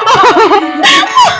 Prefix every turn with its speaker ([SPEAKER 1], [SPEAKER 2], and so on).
[SPEAKER 1] 啊哈哈